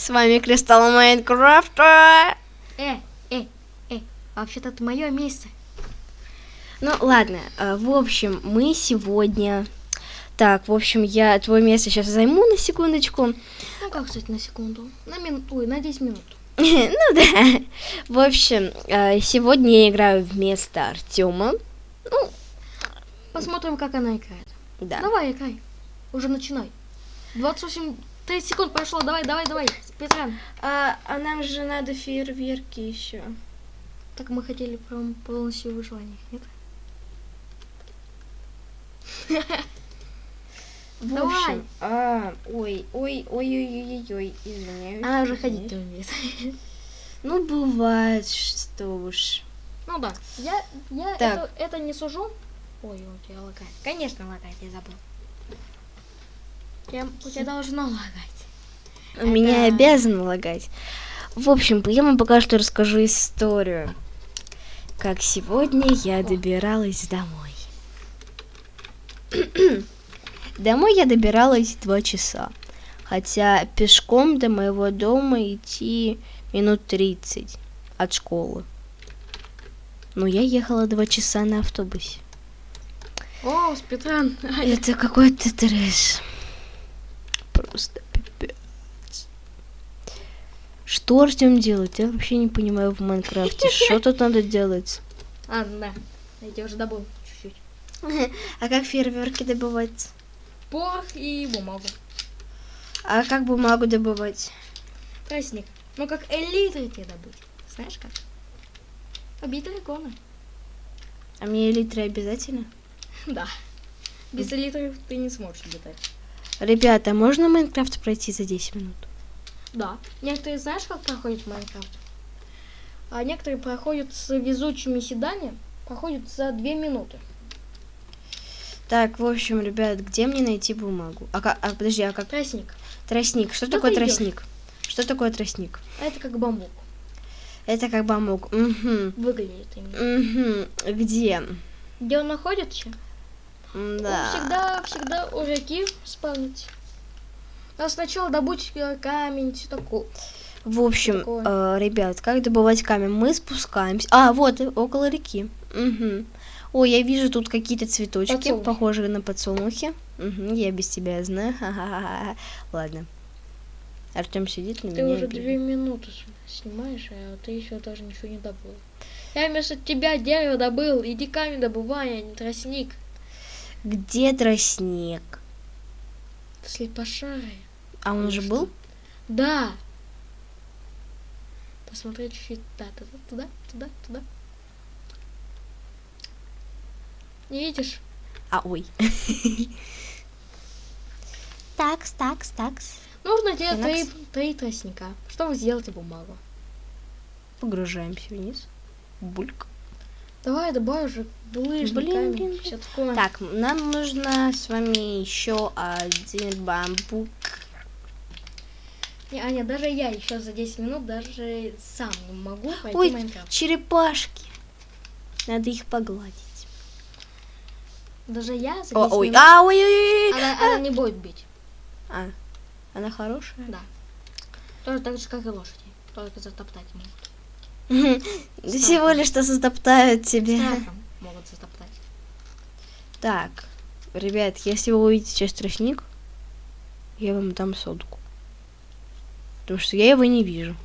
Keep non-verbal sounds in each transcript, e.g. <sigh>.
С вами Кристалл Майнкрафта. Э, э, э, вообще-то это мое место. Ну ладно, э, в общем, мы сегодня... Так, в общем, я твое место сейчас займу на секундочку. Ну как, кстати, на секунду? На минуту, ой, на 10 минут. <laughs> Ну да. В общем, э, сегодня я играю вместо Артема. Ну, Посмотрим, как она играет. да. Давай, играй. Уже начинай. 28, 30 секунд прошло. Давай, давай, давай. Спидран. А, а нам же надо фейерверки еще. Так мы хотели прям полностью выживание, нет? В Давай. общем, а, ой, ой, ой, ой, ой, ой, извиняюсь. Она уже ходить не умеет. <laughs> Ну, бывает, что уж. Ну да. Я, я Так. это, это не сужу. Ой, у тебя лагает. Конечно, лагает, я забыл. Я, у тебя должно лагать. У меня Это- обязан лагать. В общем, я вам пока что расскажу историю. Как сегодня я добиралась домой. <clears throat> домой я добиралась два часа. Хотя пешком до моего дома идти минут 30 от школы. Но я ехала два часа на автобусе. О, спидран. <laughs> Это какой-то трэш. Просто пипец. Что Артем делает? Я вообще не понимаю в Майнкрафте. <laughs> Что тут надо делать? А, да. Я тебя уже добыл чуть-чуть. <laughs> А как фейерверки добывать? Порох и бумагу. А как бумагу добывать? Тростник. Ну как элитры тебе добыть. Знаешь как? Убить дракона. А мне элитры обязательно? <laughs> Да. Без элитры ты не сможешь летать. Ребята, можно Майнкрафт пройти за 10 минут? Да. Некоторые знаешь, как проходят Майнкрафт? А некоторые проходят с везучими седами, проходят за две минуты. Так, в общем, ребят, где мне найти бумагу? А, ка- а подожди, а как Тростник. тростник? Что Куда такое ты идёшь? тростник? Что такое тростник? Это как бамбук. Это как бамбук. Угу. Выглядит именно. Угу. Где? Где он находится? Да. Он всегда, всегда у реки спавнится. А сначала добудь э, камень, все такое. В общем, э, ребят, как добывать камень? Мы спускаемся. А, вот, э, около реки. Угу. Ой, я вижу тут какие-то цветочки, Подсолнухи. похожие на подсолнухи. Угу, я без тебя знаю. <laughs> Ха-ха-ха. Ладно. Артем сидит на Ты меня. уже обидел. две минуты снимаешь, а ты еще даже ничего не добыл. Я вместо тебя дерево добыл. Иди камень добывай, а не тростник. Где тростник? Слепошарый. А он уже был? Да. Посмотри чуть-чуть. Да, туда, туда, туда, туда. Не видишь? А, ой. <laughs> Такс, такс, такс. Нужно тебе три, три тростника, чтобы сделать бумагу. Погружаемся вниз. Бульк. Давай добавь уже булыжник, Блин, камень, блин, всё такое. Так, нам нужно с вами еще один бамбук. Не, Аня, даже я еще за 10 минут даже сам не могу пройти Ой, Майнкрафт. черепашки. Надо их погладить. Даже я за 10 О, ой, минут... а, ой, ой, ой. Она, она не будет бить. А, она хорошая? Да. Тоже так же, как и лошади. Только затоптать могут. Всего лишь что затоптают тебя. Страхом могут затоптать. Так, ребят, если вы увидите сейчас тростник, я вам дам сотку. Потому что я его не вижу.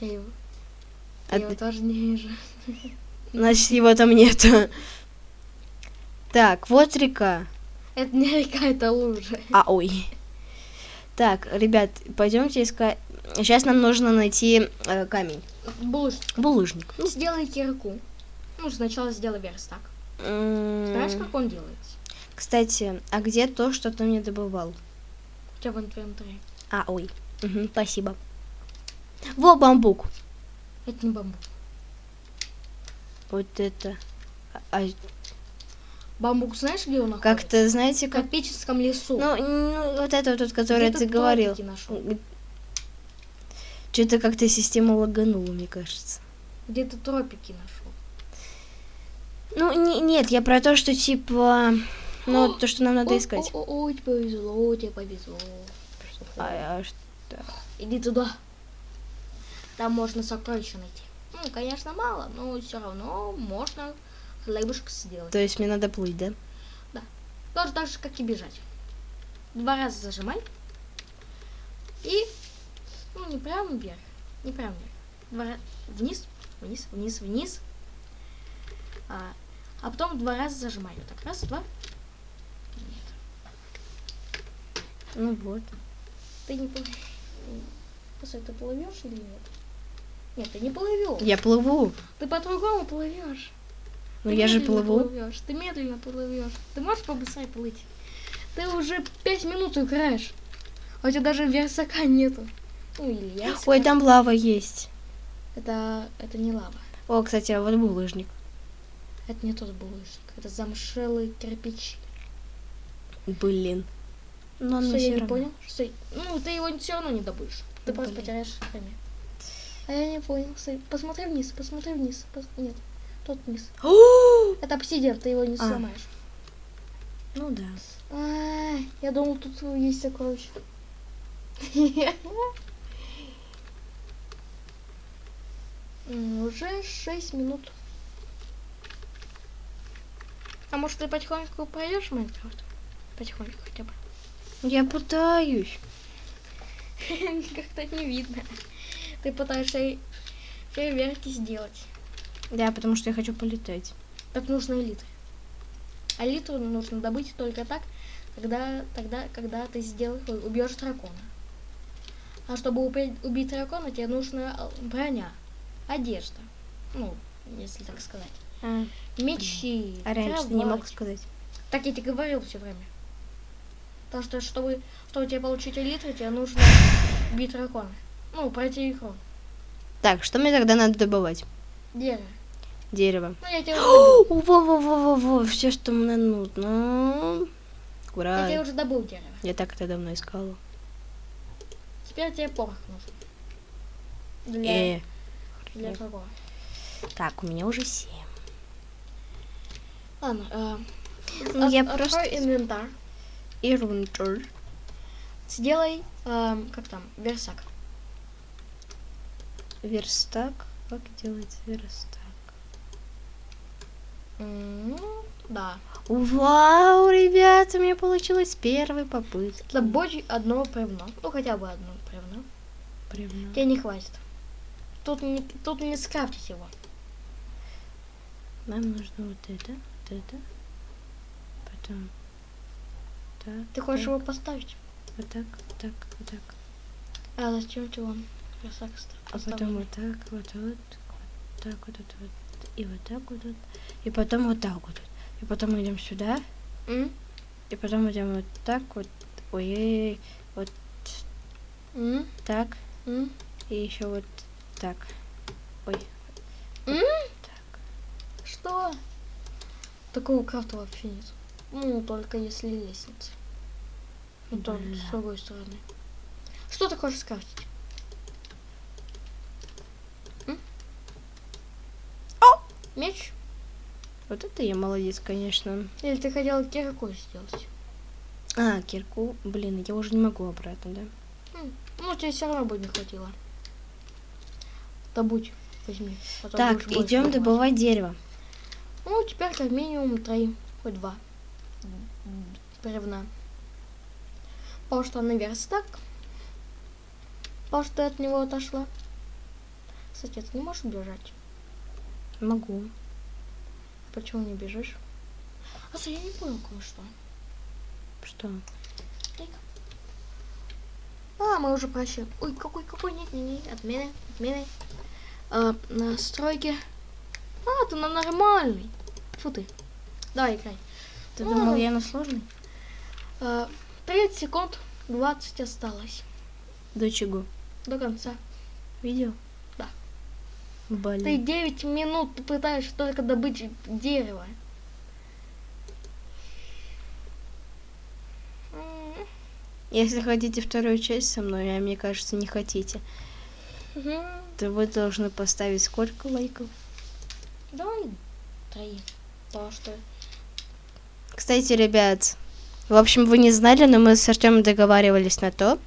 Я его, А я его тоже не вижу. <laughs> Значит, его там нету. Так, вот река. Это не река, это лужа. А, ой. Так, ребят, пойдемте искать. Сейчас нам нужно найти э, камень. Булыжник. Булыжник. Ну, сделай кирку. Ну, сначала сделай верстак. М, Знаешь, как он делается? Кстати, а где то, что ты мне добывал? У тебя в инвентаре. А, ой. Мгм, спасибо. Во, бамбук. Это не бамбук. Вот это. А- Бамбук знаешь, где он находится? как-то, знаете, В как... тропическом лесу. Ну, ну, вот это вот, Где ты говорил. нашел? Что-то как-то система лаганула, мне кажется. Где ты тропики нашел? Ну, не- нет, я про то, что типа... Ну, то, что нам надо искать. О, о, о, тебе повезло, тебе повезло. А, а что? Иди туда. Там можно сокровища найти. Ну, конечно, мало, но все равно можно хлебушек сделать. То есть мне надо плыть, да? Тоже так же, как и бежать. Два раза зажимай. И, ну, не прямо вверх, не прямо вверх. Два раза вниз, вниз, вниз, вниз. А, а потом два раза зажимай. Вот так, раз, два. Нет. Ну вот. Ты не плывешь. Постой, ты плывешь или нет? Нет, ты не плывешь. Я плыву. Ты по-другому плывешь. Ну я же плыву. плывёшь, Ты медленно плывешь. Ты можешь побыстрее плыть? Ты уже пять минут играешь. А у тебя даже версака нету. Ну или я. Ой, там лава есть. Это, это не лава. О, кстати, а вот булыжник. Это не тот булыжник. Это замшелые кирпичи. Блин. Но он Что, я не равно. понял? Что... Ну, ты его все равно не добудешь. Ты просто Блин. потеряешь время. А я не понял. Стой, Посмотри вниз, посмотри вниз. Пос- Нет, тот вниз. <gasps> Это обсидиан, ты его не А. сломаешь. Ну да. А, я думал, тут есть сокровище. <laughs> М, Уже 6 минут. А может ты потихоньку пройдешь в Майнкрафт? Потихоньку хотя бы. Я пытаюсь. <laughs> Как-то не видно. Ты пытаешься фейерверки сделать. Да, потому что я хочу полетать. Так нужно элитры. А нужно добыть только так, когда, тогда, когда ты сделаешь, убьешь дракона. А чтобы убить, убить дракона, тебе нужна броня, одежда. Ну, если так сказать. А, Мечи. а раньше ты не мог кровать. сказать. Так я тебе говорил все время. Потому что, чтобы, чтобы тебе получить элитру, тебе нужно убить дракона. Ну, пройти игру. Так, что мне тогда надо добывать? Дерево. Дерево. Ну, я тебе <gasps> уже. Во-во-во-во-во, все, что мне нужно. Я Ура. тебе уже добыл дерево. Я так это давно искала. Теперь тебе порох нужен. Для, Э, для какого? так, у меня уже семь. Ладно, э, Ну, от- я открой просто- инвентарь. И рунтер. Сделай, эм, как там, версак. Верстак. Как делается верстак? М, Да. Вау, ребята, у меня получилось с первой попытки. Добудь одно бревно. Ну, хотя бы одно бревно. Бревно. Тебе не хватит. Тут не, тут не скрафтить его. Нам нужно вот это, вот это. Потом так. Ты хочешь так, его поставить? Вот так, вот так, вот так. А зачем версак ста- А потом вот так, вот, вот, вот так, вот, вот, вот. И вот так вот, вот. И потом вот так вот. И потом идем сюда. М? И потом идем вот так вот. Ой, вот М? так. М? И еще вот так. Ой. М? Так. Что? Такого крафта вообще нет. Ну, только если лестница. Ну, Бля. с другой стороны. Что ты хочешь скрафтить? М? О! Меч? Вот это я молодец, конечно. Или ты хотел кирку сделать? А, кирку. Блин, я уже не могу обратно, да? Ну, тебе все равно бы не хватило. Добудь, возьми. а Так, идем добывать. дерево. Ну, теперь как минимум три, хоть два бревна. Потому что на верстак. Потому что от него отошла. Кстати, ты не можешь бежать. Могу. Почему не бежишь? А, я не понял кое-что. Что? А, мы уже прощаем. Ой, какой, какой, нет, нет, нет, отмены, отмены. А, настройки. А, ты на нормальный. Фу ты. Давай, играй. Ты Ну, думал, я на сложный? А, 30 секунд, 20 осталось. До чего? До конца. Видео? Да. Ты Блин. 9 минут пытаешься только добыть дерево. Если хотите вторую часть со мной, а мне кажется, не хотите, мгм. то вы должны поставить сколько лайков? Давай три. Что Кстати, ребят, в общем, вы не знали, но мы с Артемом договаривались на то,